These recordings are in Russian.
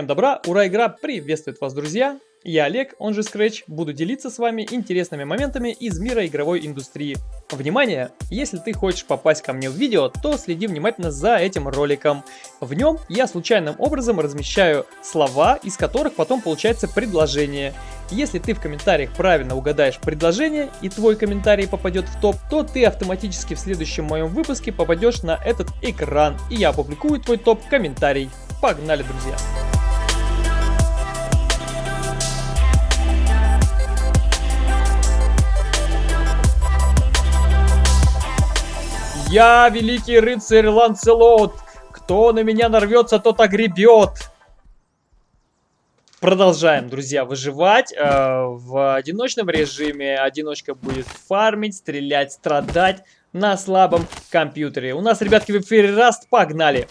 Всем добра, ура, игра приветствует вас, друзья! Я Олег, он же Scratch, буду делиться с вами интересными моментами из мира игровой индустрии. Внимание! Если ты хочешь попасть ко мне в видео, то следи внимательно за этим роликом. В нем я случайным образом размещаю слова, из которых потом получается предложение. Если ты в комментариях правильно угадаешь предложение и твой комментарий попадет в топ, то ты автоматически в следующем моем выпуске попадешь на этот экран, и я опубликую твой топ-комментарий. Погнали, друзья! Я великий рыцарь Ланцелот. Кто на меня нарвется, тот огребет. Продолжаем, друзья, выживать э, в одиночном режиме. Одиночка будет фармить, стрелять, страдать на слабом компьютере. У нас, ребятки, в эфире Раст, погнали!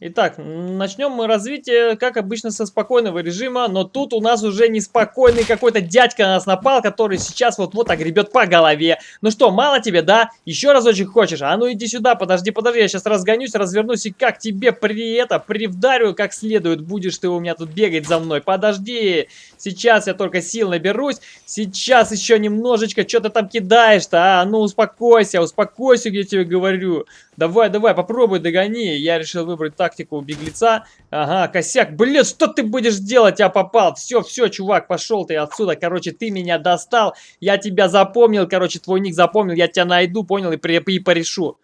Итак, начнем мы развитие, как обычно, со спокойного режима, но тут у нас уже неспокойный какой-то дядька на нас напал, который сейчас вот-вот огребет по голове. Ну что, мало тебе, да? Еще разочек хочешь? А ну иди сюда, подожди, подожди, я сейчас разгонюсь, развернусь и как тебе при это, привдарю как следует, будешь ты у меня тут бегать за мной. Подожди, сейчас я только сил наберусь, сейчас еще немножечко, что ты там кидаешь-то, а? Ну успокойся, успокойся, я тебе говорю. Давай, давай, попробуй догони. Я решил выбрать тактику беглеца. Ага, косяк. Блин, что ты будешь делать? Я попал. Все, все, чувак, пошел ты отсюда. Короче, ты меня достал. Я тебя запомнил. Короче, твой ник запомнил. Я тебя найду, понял, и, при, и порешу.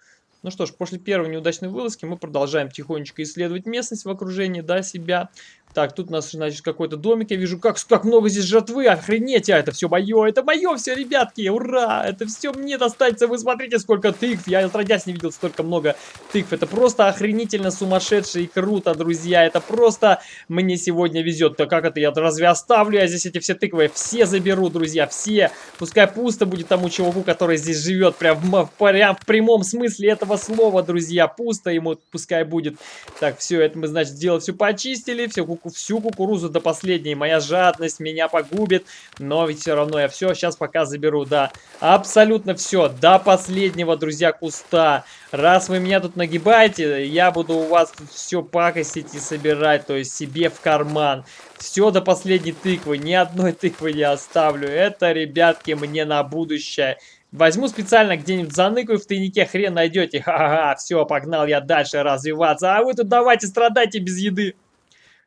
Ну что ж, после первой неудачной вылазки мы продолжаем тихонечко исследовать местность в окружении, да, себя. Так, тут у нас, значит, какой-то домик. Я вижу, как, как много здесь жертвы. Охренеть, а это все мое. Это мое все, ребятки. Ура! Это все мне достанется. Вы смотрите, сколько тыкв. Я отродясь не видел столько много тыкв. Это просто охренительно сумасшедше и круто, друзья. Это просто мне сегодня везет. То как это я разве оставлю? Я здесь эти все тыквы все заберу, друзья. Все. Пускай пусто будет тому чуваку, который здесь живет. Прям в, прям в прямом смысле этого слова, друзья. Пусто ему пускай будет. Так, все, это мы, значит, дело все почистили. Все, всю кукурузу до последней. Моя жадность меня погубит, но ведь все равно я все сейчас пока заберу, да. Абсолютно все, до последнего, друзья, куста. Раз вы меня тут нагибаете, я буду у вас тут все пакостить и собирать, то есть себе в карман. Все до последней тыквы, ни одной тыквы не оставлю. Это, ребятки, мне на будущее. Возьму специально где-нибудь заныкаю в тайнике, хрен найдете. Ха-ха, все, погнал я дальше развиваться. А вы тут давайте страдайте без еды.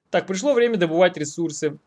Так, пришло время добывать ресурсы.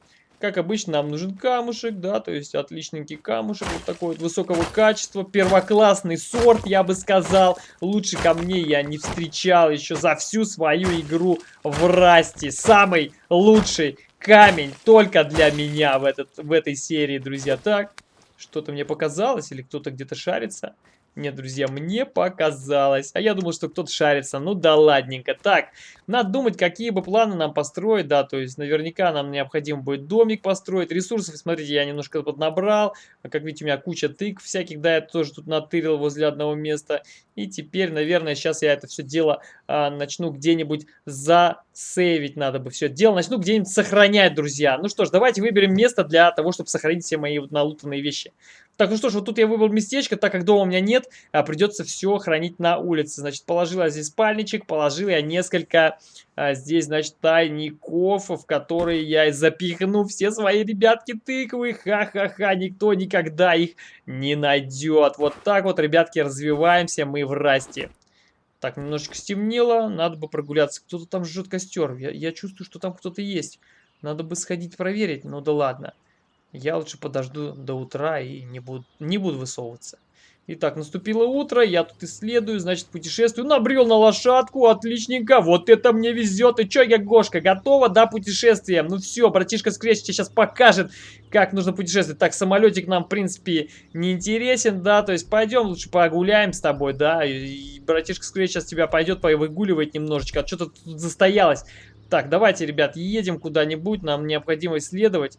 Как обычно, нам нужен камушек, да, то есть отличненький камушек, вот такой вот высокого качества, первоклассный сорт, я бы сказал. Лучше камней я не встречал еще за всю свою игру в Расте. Самый лучший камень только для меня в, этот, в этой серии, друзья. Так, что-то мне показалось или кто-то где-то шарится. Нет, друзья, мне показалось. А я думал, что кто-то шарится. Ну да ладненько. Так, надо думать, какие бы планы нам построить. Да, то есть наверняка нам необходимо будет домик построить. Ресурсов, смотрите, я немножко поднабрал. Как видите, у меня куча тык всяких. Да, я тоже тут натырил возле одного места. И теперь, наверное, сейчас я это все дело а, начну где-нибудь засейвить. Надо бы все дело. Начну где-нибудь сохранять, друзья. Ну что ж, давайте выберем место для того, чтобы сохранить все мои вот налутанные вещи. Так, ну что ж, вот тут я выбрал местечко, так как дома у меня нет, а, придется все хранить на улице. Значит, положил я здесь спальничек, положил я несколько а, здесь, значит, тайников, в которые я запихну все свои ребятки тыквы. Ха-ха-ха, никто никогда их не найдет. Вот так вот, ребятки, развиваемся мы в расте. Так, немножечко стемнело, надо бы прогуляться. Кто-то там жжет костер, я, я чувствую, что там кто-то есть. Надо бы сходить проверить, ну да ладно. Я лучше подожду до утра и не буду, не буду высовываться. Итак, наступило утро, я тут исследую, значит, путешествую. Набрел на лошадку, отличненько, вот это мне везет. И чё, я Гошка, готова, да, путешествие? Ну все, братишка Скретч тебе сейчас покажет, как нужно путешествовать. Так, самолетик нам, в принципе, не интересен, да, то есть пойдем лучше погуляем с тобой, да. И, братишка Скретч сейчас тебя пойдет выгуливать немножечко, а что-то тут застоялось. Так, давайте, ребят, едем куда-нибудь, нам необходимо исследовать.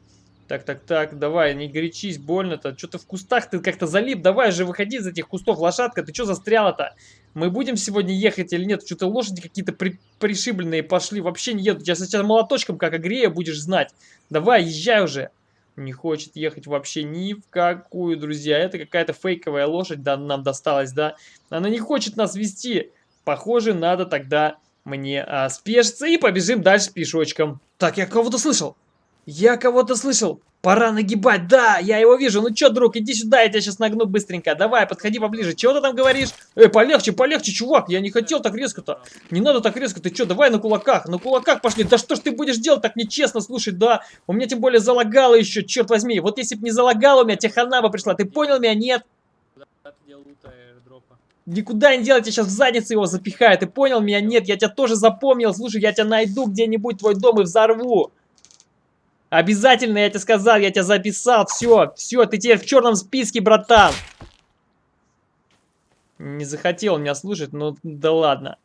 Так, так, так, давай, не горячись, больно-то. Что-то в кустах ты как-то залип. Давай же выходи из этих кустов, лошадка. Ты что застряла-то? Мы будем сегодня ехать или нет? Что-то лошади какие-то при пришибленные пошли. Вообще не едут. Сейчас сейчас молоточком как огрею будешь знать. Давай, езжай уже. Не хочет ехать вообще ни в какую, друзья. Это какая-то фейковая лошадь да, нам досталась, да? Она не хочет нас вести. Похоже, надо тогда мне а, спешиться и побежим дальше пешочком. Так, я кого-то слышал. Я кого-то слышал. Пора нагибать, да, я его вижу. Ну чё, друг, иди сюда, я тебя сейчас нагну быстренько. Давай, подходи поближе. Чего ты там говоришь? Эй, полегче, полегче, чувак, я не хотел так резко-то. Не надо так резко, ты чё, давай на кулаках, на кулаках пошли. Да что ж ты будешь делать так нечестно, слушай, да. У меня тем более залагало еще, черт возьми. Вот если бы не залагало, у меня техана бы пришла. Ты понял меня, нет? Никуда не делать, я сейчас в задницу его запихаю. Ты понял меня? Нет, я тебя тоже запомнил. Слушай, я тебя найду где-нибудь, твой дом и взорву. Обязательно, я тебе сказал, я тебя записал. Все, все, ты теперь в черном списке, братан. Не захотел меня слушать, ну да ладно.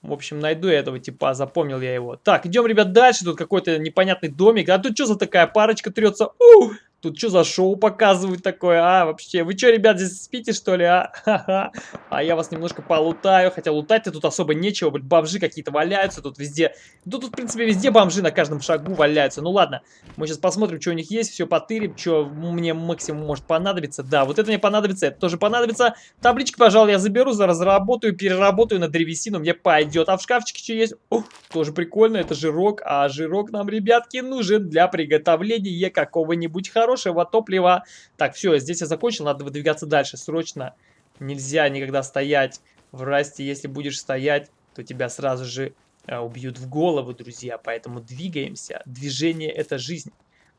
В общем, найду я этого типа, запомнил я его. Так, идем, ребят, дальше. Тут какой-то непонятный домик. А тут что за такая парочка трется? Ух! Тут что за шоу показывают такое, а, вообще? Вы что, ребят, здесь спите, что ли, а? А я вас немножко полутаю, хотя лутать-то тут особо нечего, блин, бомжи какие-то валяются тут везде. Ну, тут, в принципе, везде бомжи на каждом шагу валяются. Ну, ладно, мы сейчас посмотрим, что у них есть, все потырим, что мне максимум может понадобиться. Да, вот это мне понадобится, это тоже понадобится. Таблички, пожалуй, я заберу, за разработаю, переработаю на древесину, мне пойдет. А в шкафчике что есть? Ух, тоже прикольно, это жирок, а жирок нам, ребятки, нужен для приготовления какого-нибудь хорошего хорошего топлива. Так, все, здесь я закончил, надо выдвигаться дальше, срочно. Нельзя никогда стоять в расте, если будешь стоять, то тебя сразу же а, убьют в голову, друзья. Поэтому двигаемся, движение это жизнь.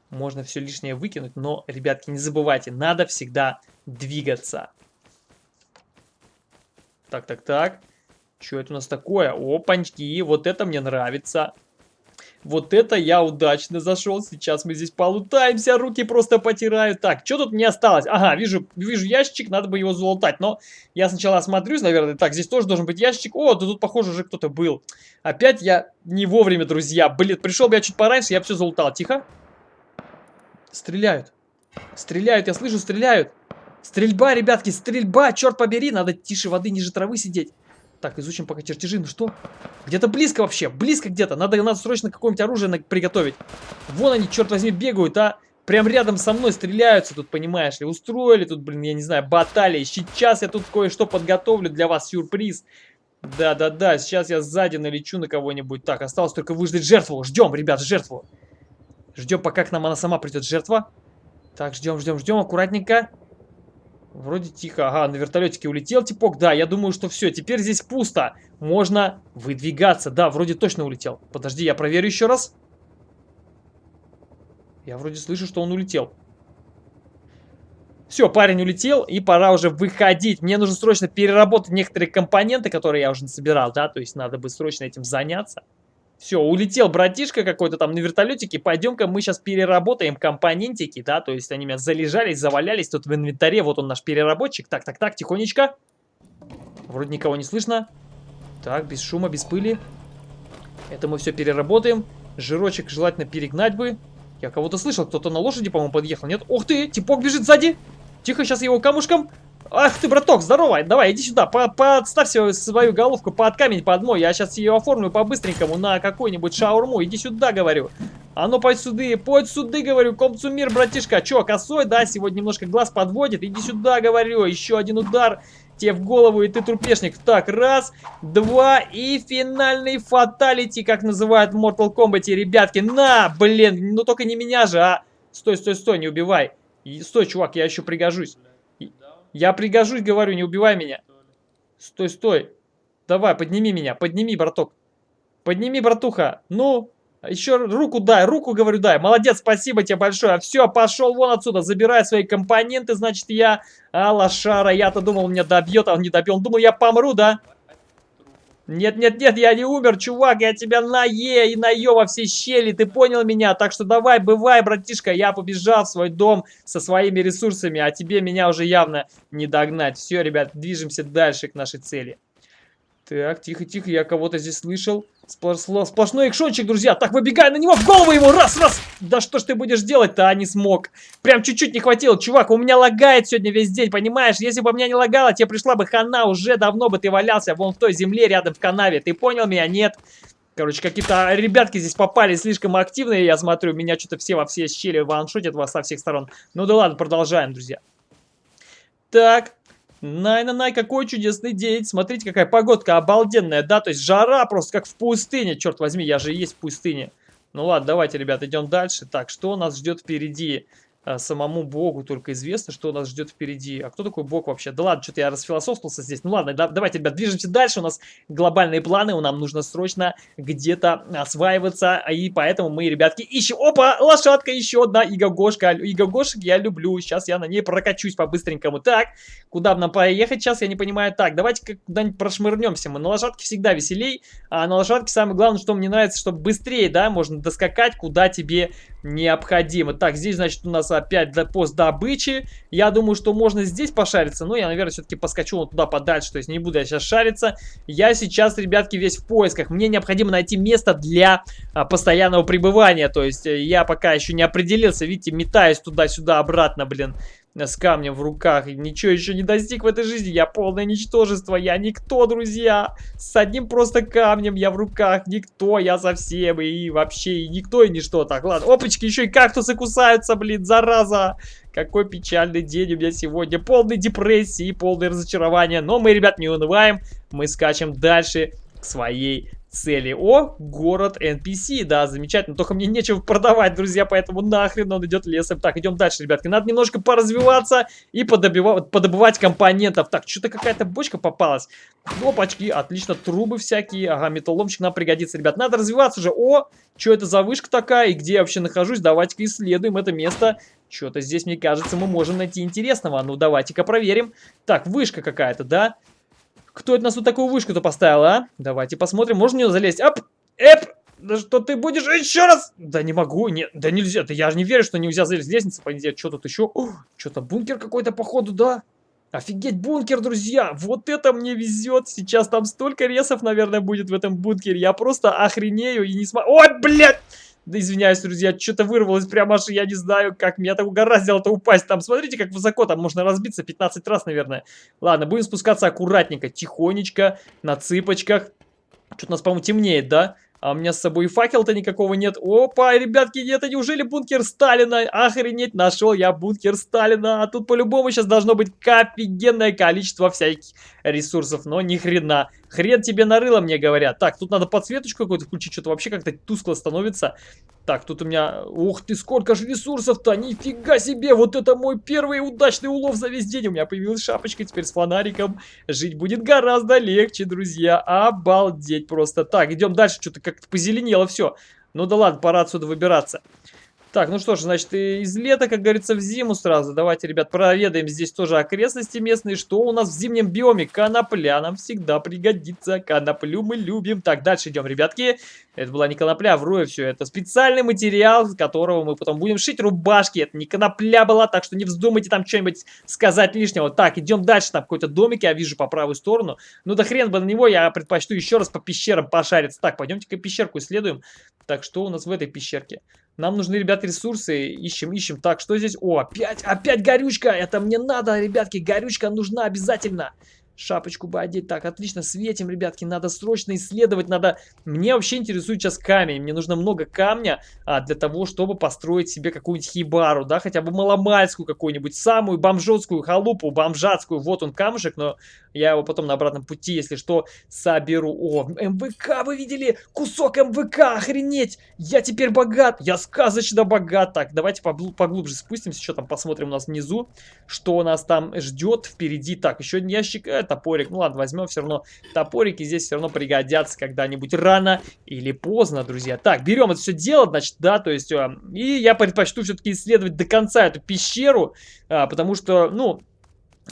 Можно все лишнее выкинуть, но, ребятки, не забывайте, надо всегда двигаться. Так, так, так. Что это у нас такое? Опаньки, вот это мне нравится. Вот это я удачно зашел. Сейчас мы здесь полутаемся, руки просто потираю. Так, что тут не осталось? Ага, вижу, вижу ящик, надо бы его залутать. Но я сначала осмотрюсь, наверное. Так, здесь тоже должен быть ящик. О, да тут, похоже, уже кто-то был. Опять я не вовремя, друзья. Блин, пришел бы я чуть пораньше, я все залутал. Тихо. Стреляют. Стреляют, я слышу, стреляют. Стрельба, ребятки, стрельба, черт побери. Надо тише воды, ниже травы сидеть. Так, изучим пока чертежи. Ну что? Где-то близко вообще. Близко где-то. Надо, надо срочно какое-нибудь оружие приготовить. Вон они, черт возьми, бегают, а. Прям рядом со мной стреляются тут, понимаешь ли. Устроили тут, блин, я не знаю, баталии. Сейчас я тут кое-что подготовлю для вас. Сюрприз. Да-да-да, сейчас я сзади налечу на кого-нибудь. Так, осталось только выждать жертву. Ждем, ребят, жертву. Ждем, пока к нам она сама придет, жертва. Так, ждем, ждем, ждем, аккуратненько. Вроде тихо. Ага, на вертолетике улетел типок. Да, я думаю, что все. Теперь здесь пусто. Можно выдвигаться. Да, вроде точно улетел. Подожди, я проверю еще раз. Я вроде слышу, что он улетел. Все, парень улетел, и пора уже выходить. Мне нужно срочно переработать некоторые компоненты, которые я уже собирал, да, то есть надо бы срочно этим заняться. Все, улетел братишка какой-то там на вертолетике. Пойдем-ка мы сейчас переработаем компонентики, да, то есть они у меня залежались, завалялись тут в инвентаре. Вот он наш переработчик. Так, так, так, тихонечко. Вроде никого не слышно. Так, без шума, без пыли. Это мы все переработаем. Жирочек желательно перегнать бы. Я кого-то слышал, кто-то на лошади, по-моему, подъехал. Нет? Ух ты, типок бежит сзади. Тихо, сейчас его камушком Ах ты, браток, здорово, давай, иди сюда, по подставь свою головку под камень, под мой, я сейчас ее оформлю по-быстренькому на какой-нибудь шаурму, иди сюда, говорю. А ну, пой сюда, пой сюда, говорю, комцу мир, братишка, чё, косой, да, сегодня немножко глаз подводит, иди сюда, говорю, еще один удар тебе в голову, и ты трупешник. Так, раз, два, и финальный фаталити, как называют в Mortal Kombat, ребятки, на, блин, ну только не меня же, а. Стой, стой, стой, не убивай. Стой, чувак, я еще пригожусь. Я пригожусь, говорю, не убивай меня. Стой, стой. Давай, подними меня, подними, браток. Подними, братуха. Ну, еще руку дай, руку, говорю, дай. Молодец, спасибо тебе большое. Все, пошел вон отсюда, забирай свои компоненты, значит, я... А, лошара, я-то думал, меня добьет, а он не добьет. Он думал, я помру, да? Нет-нет-нет, я не умер, чувак, я тебя на Е и на Ё во все щели, ты понял меня? Так что давай, бывай, братишка, я побежал в свой дом со своими ресурсами, а тебе меня уже явно не догнать. Все, ребят, движемся дальше к нашей цели. Так, тихо-тихо, я кого-то здесь слышал. Сплошной экшончик, друзья. Так, выбегай на него, в голову его, раз, раз. Да что ж ты будешь делать-то, а не смог. Прям чуть-чуть не хватило. Чувак, у меня лагает сегодня весь день, понимаешь? Если бы у меня не лагало, тебе пришла бы хана, уже давно бы ты валялся вон в той земле рядом в канаве. Ты понял меня? Нет. Короче, какие-то ребятки здесь попали слишком активные, я смотрю. Меня что-то все во все щели ваншотят вас со всех сторон. Ну да ладно, продолжаем, друзья. Так, Най-на-най, какой чудесный день. Смотрите, какая погодка обалденная, да? То есть жара просто как в пустыне. Черт возьми, я же есть в пустыне. Ну ладно, давайте, ребят, идем дальше. Так, что нас ждет впереди? А, самому Богу только известно, что нас ждет впереди. А кто такой Бог вообще? Да ладно, что-то я расфилософствовался здесь. Ну ладно, да, давайте, ребят, движемся дальше. У нас глобальные планы, нам нужно срочно где-то осваиваться. И поэтому мы, ребятки, ищем... Опа, лошадка еще одна, Игогошка. Игогошек я люблю. Сейчас я на ней прокачусь по-быстренькому. Так, куда нам поехать сейчас, я не понимаю. Так, давайте куда-нибудь прошмырнемся. Мы на лошадке всегда веселей. А на лошадке самое главное, что мне нравится, чтобы быстрее, да, можно доскакать, куда тебе необходимо. Так, здесь, значит, у нас опять пост добычи. Я думаю, что можно здесь пошариться, но я, наверное, все-таки поскочу вот туда подальше, то есть не буду я сейчас шариться. Я сейчас, ребятки, весь в поисках. Мне необходимо найти место для а, постоянного пребывания, то есть э, я пока еще не определился, видите, метаюсь туда-сюда, обратно, блин с камнем в руках. И ничего еще не достиг в этой жизни. Я полное ничтожество. Я никто, друзья. С одним просто камнем я в руках. Никто, я совсем. И вообще и никто, и ничто. Так, ладно. Опачки, еще и кактусы кусаются, блин, зараза. Какой печальный день у меня сегодня. Полный депрессии, полное разочарование. Но мы, ребят, не унываем. Мы скачем дальше к своей цели. О, город NPC, да, замечательно. Только мне нечего продавать, друзья, поэтому нахрен он идет лесом. Так, идем дальше, ребятки. Надо немножко поразвиваться и подобивать, подобывать компонентов. Так, что-то какая-то бочка попалась. Опачки, отлично, трубы всякие. Ага, металломчик нам пригодится, ребят. Надо развиваться уже. О, что это за вышка такая и где я вообще нахожусь? Давайте-ка исследуем это место. Что-то здесь, мне кажется, мы можем найти интересного. Ну, давайте-ка проверим. Так, вышка какая-то, да? Кто это нас тут такую вышку-то поставил, а? Давайте посмотрим, можно в нее залезть? Ап! Эп! Да что ты будешь еще раз? Да не могу, нет, да нельзя, да я же не верю, что нельзя залезть в лестницу, понятия, что тут еще? Что-то бункер какой-то походу, да? Офигеть, бункер, друзья! Вот это мне везет! Сейчас там столько ресов, наверное, будет в этом бункере. Я просто охренею и не смогу... Ой, блядь! Да извиняюсь, друзья, что-то вырвалось прямо аж, я не знаю, как меня так угораздило-то упасть. Там, смотрите, как высоко, там можно разбиться 15 раз, наверное. Ладно, будем спускаться аккуратненько, тихонечко, на цыпочках. Что-то у нас, по-моему, темнеет, да? А у меня с собой факел-то никакого нет. Опа, ребятки, это неужели бункер Сталина? Охренеть, нашел я бункер Сталина. А тут по-любому сейчас должно быть офигенное количество всяких ресурсов. Но ни хрена. Хрен тебе нарыло, мне говорят. Так, тут надо подсветочку какую-то включить. Что-то вообще как-то тускло становится. Так, тут у меня... Ух ты, сколько же ресурсов-то! Нифига себе! Вот это мой первый удачный улов за весь день. У меня появилась шапочка теперь с фонариком. Жить будет гораздо легче, друзья. Обалдеть просто. Так, идем дальше. Что-то как-то позеленело все. Ну да ладно, пора отсюда выбираться. Так, ну что ж, значит, из лета, как говорится, в зиму сразу. Давайте, ребят, проведаем здесь тоже окрестности местные. Что у нас в зимнем биоме? Конопля нам всегда пригодится. Коноплю мы любим. Так, дальше идем, ребятки. Это была не конопля, вру все. Это специальный материал, с которого мы потом будем шить рубашки. Это не конопля была, так что не вздумайте там что-нибудь сказать лишнего. Так, идем дальше. Там какой-то домик я вижу по правую сторону. Ну да хрен бы на него, я предпочту еще раз по пещерам пошариться. Так, пойдемте-ка пещерку исследуем. Так, что у нас в этой пещерке? Нам нужны, ребят, ресурсы. Ищем, ищем. Так, что здесь? О, опять, опять горючка. Это мне надо, ребятки. Горючка нужна обязательно. Шапочку бы одеть. Так, отлично, светим, ребятки. Надо срочно исследовать. Надо... Мне вообще интересует сейчас камень. Мне нужно много камня а, для того, чтобы построить себе какую-нибудь хибару, да, хотя бы маломальскую какую-нибудь, самую бомжотскую халупу, бомжатскую. Вот он камушек, но я его потом на обратном пути, если что, соберу. О, МВК, вы видели? Кусок МВК, охренеть! Я теперь богат! Я сказочно богат! Так, давайте поглубже спустимся, что там посмотрим у нас внизу, что нас там ждет впереди. Так, еще ящик, э, топорик. Ну ладно, возьмем все равно топорики, здесь все равно пригодятся когда-нибудь рано или поздно, друзья. Так, берем это все дело, значит, да, то есть, э, и я предпочту все-таки исследовать до конца эту пещеру, э, потому что, ну,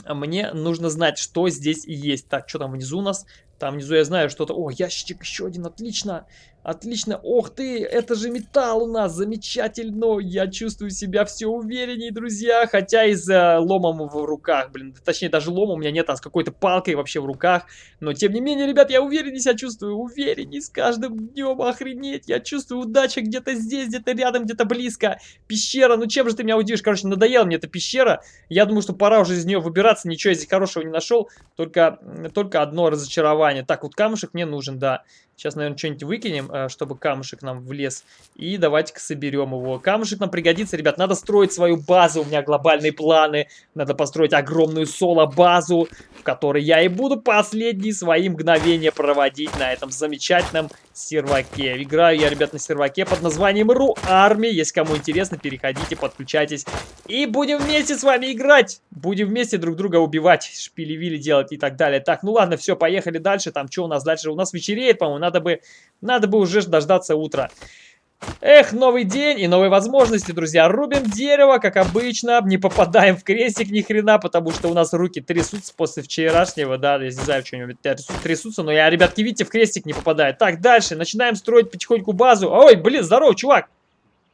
мне нужно знать, что здесь есть. Так, что там внизу у нас? Там внизу я знаю что-то. О, ящичек еще один, отлично. Отлично. Ох ты, это же металл у нас. Замечательно. Я чувствую себя все увереннее, друзья. Хотя и за ломом в руках, блин. Точнее, даже лома у меня нет, а с какой-то палкой вообще в руках. Но, тем не менее, ребят, я увереннее себя чувствую. Увереннее с каждым днем. Охренеть. Я чувствую удача где-то здесь, где-то рядом, где-то близко. Пещера. Ну, чем же ты меня удивишь? Короче, надоела мне эта пещера. Я думаю, что пора уже из нее выбираться. Ничего я здесь хорошего не нашел. Только, только одно разочарование. Так, вот камушек мне нужен, да. Сейчас, наверное, что-нибудь выкинем, э, чтобы камушек нам влез. И давайте-ка соберем его. Камушек нам пригодится, ребят. Надо строить свою базу. У меня глобальные планы. Надо построить огромную соло-базу, в которой я и буду последние свои мгновения проводить на этом замечательном серваке. Играю я, ребят, на серваке под названием Ру Арми. Если кому интересно, переходите, подключайтесь. И будем вместе с вами играть. Будем вместе друг друга убивать, шпили-вили делать и так далее. Так, ну ладно, все, поехали дальше. Там что у нас дальше? У нас вечереет, по-моему. Надо бы, надо бы уже дождаться утра. Эх, новый день и новые возможности, друзья. Рубим дерево, как обычно. Не попадаем в крестик ни хрена, потому что у нас руки трясутся после вчерашнего. Да, я не знаю, что-нибудь трясутся, но я, ребятки, видите, в крестик не попадаю. Так, дальше. Начинаем строить потихоньку базу. Ой, блин, здорово, чувак.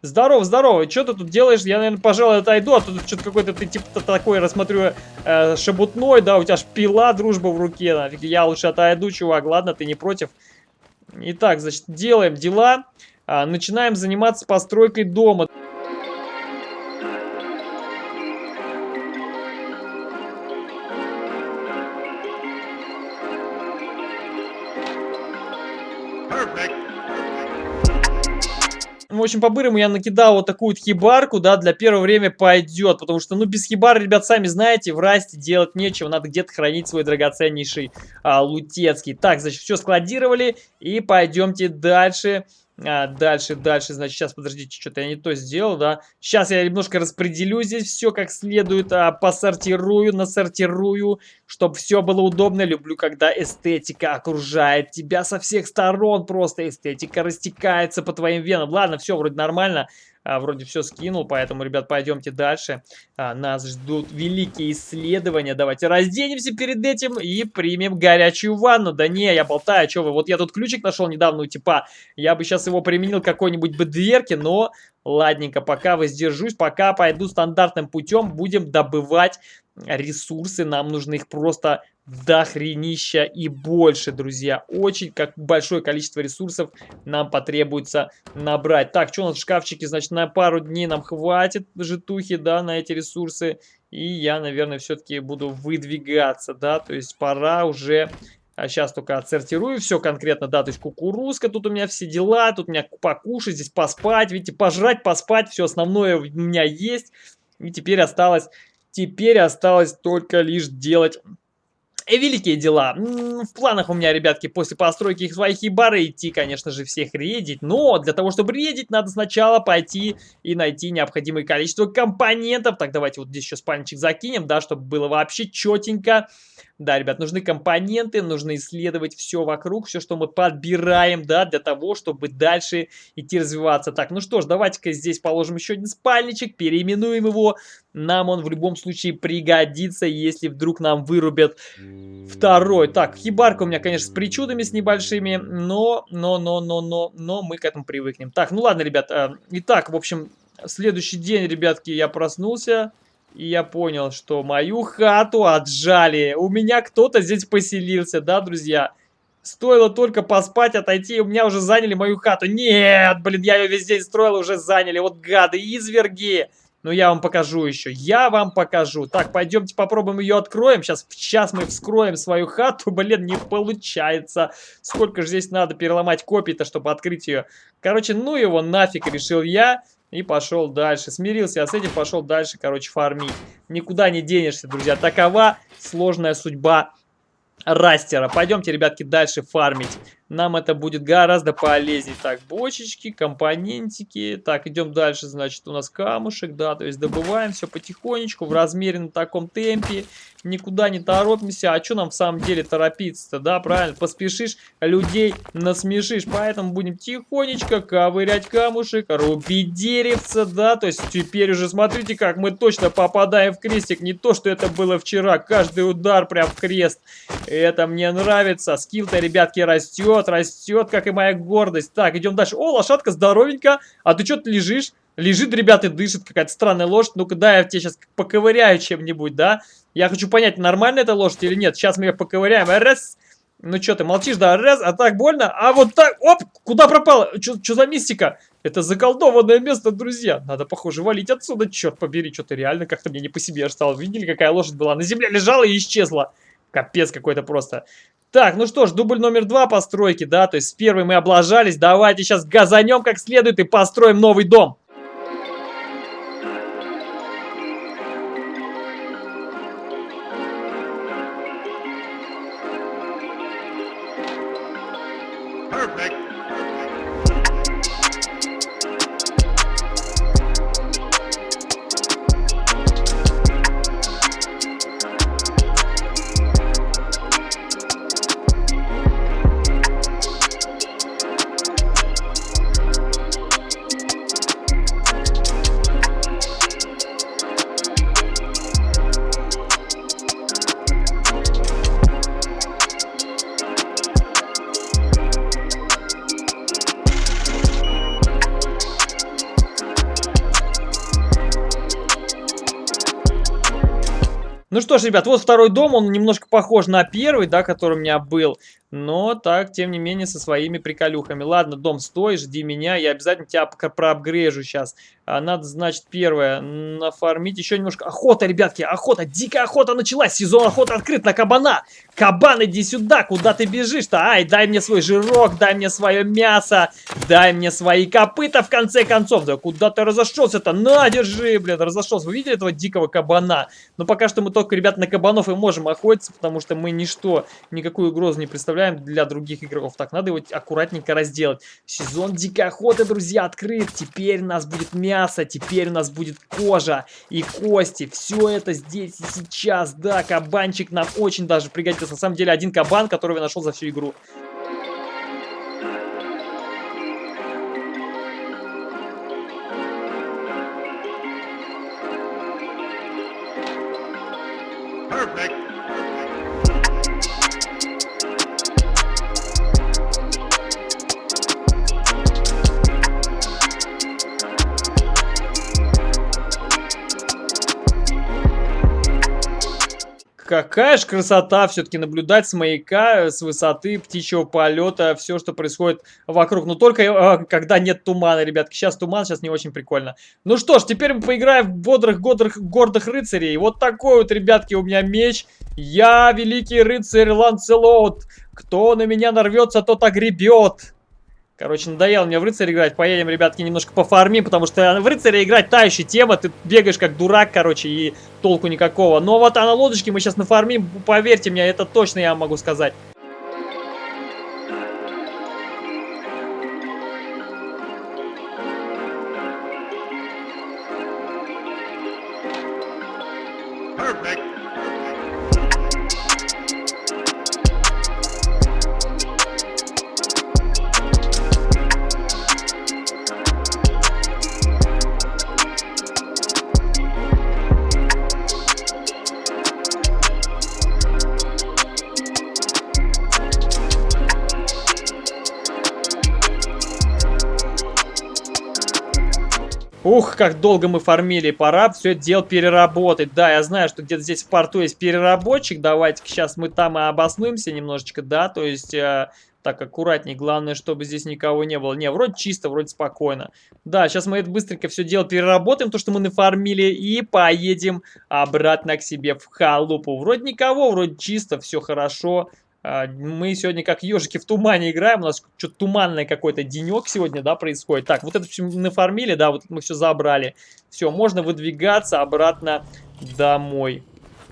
Здорово, здорово. Что ты тут делаешь? Я, наверное, пожалуй, отойду, а тут что-то какой-то ты типа такой, рассмотрю, э, шебутной, да, у тебя ж пила, дружба в руке, нафиг. Я лучше отойду, чувак, ладно, ты не против? Итак, значит, делаем дела. А, начинаем заниматься постройкой дома. В общем, по-бырому я накидал вот такую вот хибарку, да, для первого время пойдет, потому что, ну, без хибары, ребят, сами знаете, в расте делать нечего, надо где-то хранить свой драгоценнейший а, лутецкий. Так, значит, все складировали, и пойдемте дальше. А, дальше, дальше, значит, сейчас, подождите, что-то я не то сделал, да. Сейчас я немножко распределю здесь все как следует, а, посортирую, насортирую, чтобы все было удобно. Люблю, когда эстетика окружает тебя со всех сторон, просто эстетика растекается по твоим венам. Ладно, все, вроде нормально а, вроде все скинул, поэтому, ребят, пойдемте дальше. А, нас ждут великие исследования. Давайте разденемся перед этим и примем горячую ванну. Да не, я болтаю, что вы. Вот я тут ключик нашел недавно у типа. Я бы сейчас его применил какой-нибудь бы дверке, но ладненько, пока воздержусь, пока пойду стандартным путем, будем добывать ресурсы. Нам нужно их просто дохренища и больше, друзья. Очень как большое количество ресурсов нам потребуется набрать. Так, что у нас в шкафчике? Значит, на пару дней нам хватит житухи, да, на эти ресурсы. И я, наверное, все-таки буду выдвигаться, да, то есть пора уже... А сейчас только отсортирую все конкретно, да, то есть кукурузка, тут у меня все дела, тут у меня покушать, здесь поспать, видите, пожрать, поспать, все основное у меня есть. И теперь осталось, теперь осталось только лишь делать великие дела. В планах у меня, ребятки, после постройки их своих хибары идти, конечно же, всех редить. Но для того, чтобы редить, надо сначала пойти и найти необходимое количество компонентов. Так, давайте вот здесь еще спальничек закинем, да, чтобы было вообще четенько. Да, ребят, нужны компоненты, нужно исследовать все вокруг, все, что мы подбираем, да, для того, чтобы дальше идти развиваться. Так, ну что ж, давайте-ка здесь положим еще один спальничек, переименуем его. Нам он в любом случае пригодится, если вдруг нам вырубят второй. Так, хибарка у меня, конечно, с причудами с небольшими, но, но, но, но, но, но мы к этому привыкнем. Так, ну ладно, ребят, итак, в общем, следующий день, ребятки, я проснулся. И я понял, что мою хату отжали. У меня кто-то здесь поселился, да, друзья? Стоило только поспать, отойти, у меня уже заняли мою хату. Нет, блин, я ее весь день строил, уже заняли. Вот гады, изверги. Ну, я вам покажу еще. Я вам покажу. Так, пойдемте попробуем ее откроем. Сейчас, сейчас мы вскроем свою хату. Блин, не получается. Сколько же здесь надо переломать копий-то, чтобы открыть ее. Короче, ну его нафиг, решил я. И пошел дальше. Смирился я с этим, пошел дальше, короче, фармить. Никуда не денешься, друзья. Такова сложная судьба растера. Пойдемте, ребятки, дальше фармить. Нам это будет гораздо полезнее. Так, бочечки, компонентики. Так, идем дальше, значит, у нас камушек, да, то есть добываем все потихонечку, в размеренном таком темпе. Никуда не торопимся. А что нам в самом деле торопиться-то, да, правильно? Поспешишь, людей насмешишь. Поэтому будем тихонечко ковырять камушек, рубить деревце, да, то есть теперь уже смотрите, как мы точно попадаем в крестик. Не то, что это было вчера, каждый удар прям в крест. Это мне нравится. Скилл-то, ребятки, растет растет, как и моя гордость. Так, идем дальше. О, лошадка здоровенькая. А ты что-то лежишь? Лежит, ребята, дышит какая-то странная лошадь. Ну-ка, да, я тебе сейчас поковыряю чем-нибудь, да? Я хочу понять, нормально это лошадь или нет. Сейчас мы ее поковыряем. Раз. Ну что, ты молчишь, да? Раз, а так больно? А вот так, оп, куда пропала? Что за мистика? Это заколдованное место, друзья. Надо, похоже, валить отсюда, черт побери. Что-то реально как-то мне не по себе стало. Видели, какая лошадь была? На земле лежала и исчезла. Капец какой-то просто. Так, ну что ж, дубль номер два постройки, да, то есть с первой мы облажались. Давайте сейчас газанем как следует и построим новый дом. Ж, ребят, вот второй дом, он немножко похож на первый, да, который у меня был. Но так, тем не менее, со своими приколюхами. Ладно, дом, стой, жди меня, я обязательно тебя проапгрежу сейчас. А, надо, значит, первое, нафармить еще немножко. Охота, ребятки, охота, дикая охота началась, сезон охоты открыт на кабана. Кабан, иди сюда, куда ты бежишь-то? Ай, дай мне свой жирок, дай мне свое мясо, дай мне свои копыта, в конце концов. Да куда ты разошелся-то? На, держи, блин, разошелся. Вы видели этого дикого кабана? Но пока что мы только, ребят, на кабанов и можем охотиться, потому что мы ничто, никакую угрозу не представляем оставляем для других игроков. Так, надо его аккуратненько разделать. Сезон дикой охоты, друзья, открыт. Теперь у нас будет мясо, теперь у нас будет кожа и кости. Все это здесь и сейчас. Да, кабанчик нам очень даже пригодится. На самом деле, один кабан, которого я нашел за всю игру. Какая же красота все-таки наблюдать с маяка, с высоты птичьего полета, все, что происходит вокруг. Но только э, когда нет тумана, ребятки. Сейчас туман, сейчас не очень прикольно. Ну что ж, теперь мы поиграем в бодрых, гордых, гордых рыцарей. Вот такой вот, ребятки, у меня меч. Я великий рыцарь Ланцелот. Кто на меня нарвется, тот огребет. Короче, надоело мне в рыцаря играть. Поедем, ребятки, немножко пофармим, потому что в рыцаря играть та еще тема. Ты бегаешь как дурак, короче, и толку никакого. Но вот а на лодочке мы сейчас нафармим, поверьте мне, это точно я могу сказать. Ух, как долго мы фармили, пора все это дело переработать. Да, я знаю, что где-то здесь в порту есть переработчик, давайте сейчас мы там и обоснуемся немножечко, да, то есть... Э, так, аккуратней. Главное, чтобы здесь никого не было. Не, вроде чисто, вроде спокойно. Да, сейчас мы это быстренько все дело переработаем, то, что мы нафармили, и поедем обратно к себе в халупу. Вроде никого, вроде чисто, все хорошо. Мы сегодня как ежики в тумане играем. У нас что-то туманный какой-то денек сегодня, да, происходит. Так, вот это все нафармили, да, вот мы все забрали. Все, можно выдвигаться обратно домой.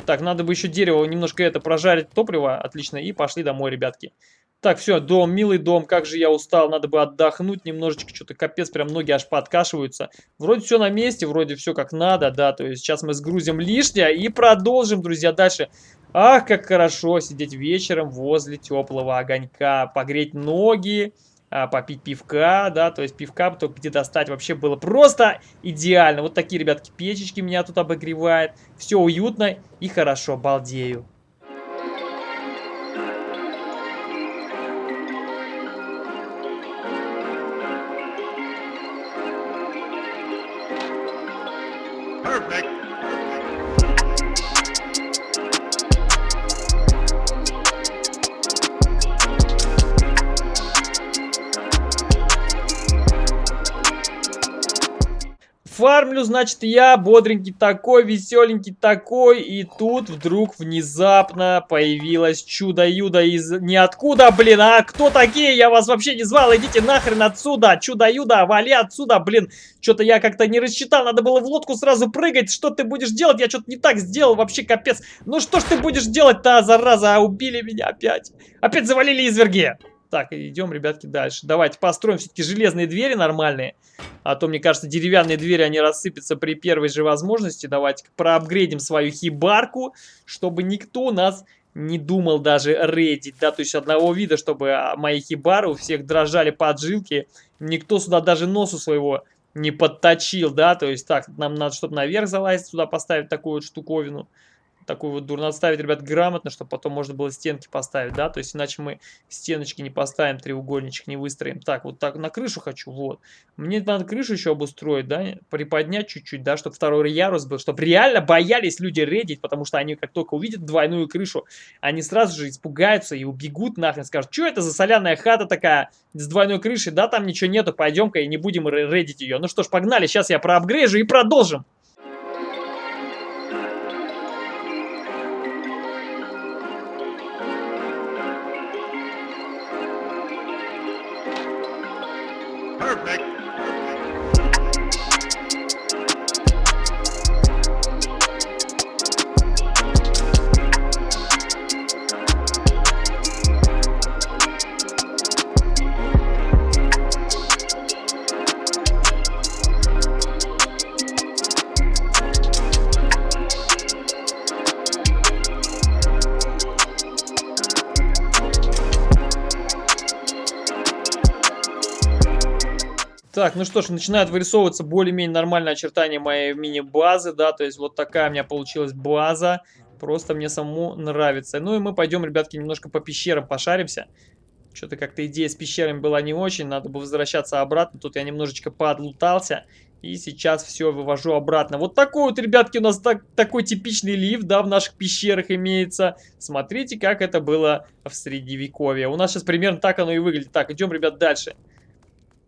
Так, надо бы еще дерево немножко это прожарить топливо. Отлично, и пошли домой, ребятки. Так, все, дом, милый дом, как же я устал, надо бы отдохнуть немножечко, что-то капец, прям ноги аж подкашиваются. Вроде все на месте, вроде все как надо, да, то есть сейчас мы сгрузим лишнее и продолжим, друзья, дальше. Ах, как хорошо сидеть вечером возле теплого огонька, погреть ноги, а, попить пивка, да, то есть пивка только где достать вообще было просто идеально. Вот такие, ребятки, печечки меня тут обогревают, все уютно и хорошо, балдею. Значит, я бодренький такой, веселенький такой, и тут вдруг внезапно появилось чудо-юдо из ниоткуда, блин, а кто такие? Я вас вообще не звал, идите нахрен отсюда, чудо-юдо, вали отсюда, блин. Что-то я как-то не рассчитал, надо было в лодку сразу прыгать, что ты будешь делать? Я что-то не так сделал, вообще капец. Ну что ж ты будешь делать-то, зараза, убили меня опять. Опять завалили изверги. Так, идем, ребятки, дальше. Давайте построим все-таки железные двери нормальные. А то, мне кажется, деревянные двери, они рассыпятся при первой же возможности. Давайте проапгрейдим свою хибарку, чтобы никто нас не думал даже рейдить, да, то есть одного вида, чтобы а, мои хибары у всех дрожали поджилки, никто сюда даже носу своего не подточил, да, то есть так, нам надо, чтобы наверх залазить, сюда поставить такую вот штуковину, такую вот дурно ставить, ребят, грамотно, чтобы потом можно было стенки поставить, да, то есть иначе мы стеночки не поставим, треугольничек не выстроим. Так, вот так на крышу хочу, вот. Мне надо крышу еще обустроить, да, приподнять чуть-чуть, да, чтобы второй ярус был, чтобы реально боялись люди редить, потому что они как только увидят двойную крышу, они сразу же испугаются и убегут нахрен, скажут, что это за соляная хата такая с двойной крышей, да, там ничего нету, пойдем-ка и не будем редить ее. Ну что ж, погнали, сейчас я проапгрейжу и продолжим. Так, ну что ж, начинают вырисовываться более-менее нормальные очертания моей мини-базы, да, то есть вот такая у меня получилась база, просто мне самому нравится. Ну и мы пойдем, ребятки, немножко по пещерам пошаримся. Что-то как-то идея с пещерами была не очень, надо бы возвращаться обратно, тут я немножечко подлутался. И сейчас все вывожу обратно. Вот такой вот, ребятки, у нас так, такой типичный лифт, да, в наших пещерах имеется. Смотрите, как это было в Средневековье. У нас сейчас примерно так оно и выглядит. Так, идем, ребят, дальше. Дальше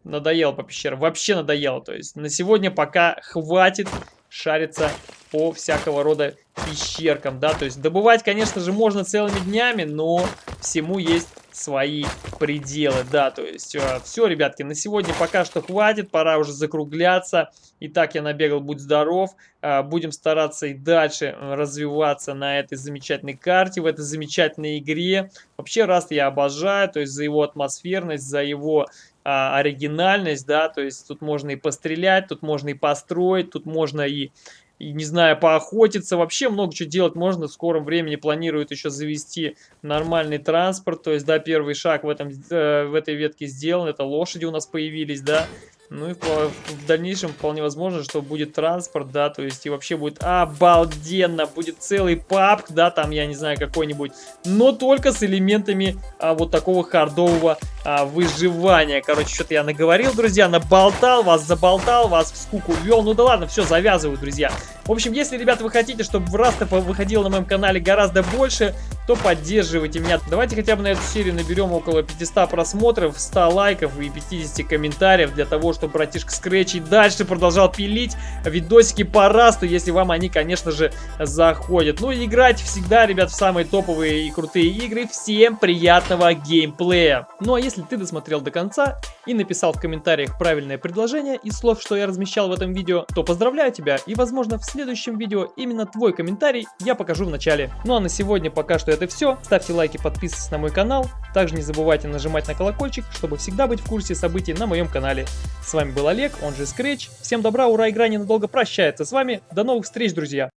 надоело по пещерам. Вообще надоело. То есть на сегодня пока хватит шариться по всякого рода пещеркам, да, то есть добывать, конечно же, можно целыми днями, но всему есть свои пределы, да, то есть э, все, ребятки, на сегодня пока что хватит, пора уже закругляться, итак, я набегал, будь здоров, э, будем стараться и дальше развиваться на этой замечательной карте, в этой замечательной игре, вообще Раст я обожаю, то есть за его атмосферность, за его а, оригинальность, да, то есть тут можно и пострелять, тут можно и построить, тут можно и, и не знаю, поохотиться, вообще много чего делать можно, в скором времени планируют еще завести нормальный транспорт, то есть, да, первый шаг в, этом, э, в этой ветке сделан, это лошади у нас появились, да, ну и в, дальнейшем вполне возможно, что будет транспорт, да, то есть и вообще будет обалденно, будет целый папк, да, там, я не знаю, какой-нибудь, но только с элементами а, вот такого хардового а, выживания. Короче, что-то я наговорил, друзья, наболтал вас, заболтал вас, в скуку ввел, ну да ладно, все, завязываю, друзья. В общем, если, ребята, вы хотите, чтобы Раста выходил на моем канале гораздо больше, то поддерживайте меня. Давайте хотя бы на эту серию наберем около 500 просмотров, 100 лайков и 50 комментариев для того, чтобы братишка Scratch и дальше продолжал пилить видосики по Расту, если вам они, конечно же, заходят. Ну и играть всегда, ребят, в самые топовые и крутые игры. Всем приятного геймплея! Ну а если ты досмотрел до конца и написал в комментариях правильное предложение из слов, что я размещал в этом видео, то поздравляю тебя и, возможно, в следующем видео именно твой комментарий я покажу в начале. Ну а на сегодня пока что это все. Ставьте лайки, подписывайтесь на мой канал. Также не забывайте нажимать на колокольчик, чтобы всегда быть в курсе событий на моем канале. С вами был Олег, он же Scratch. Всем добра, ура, игра ненадолго прощается с вами. До новых встреч, друзья!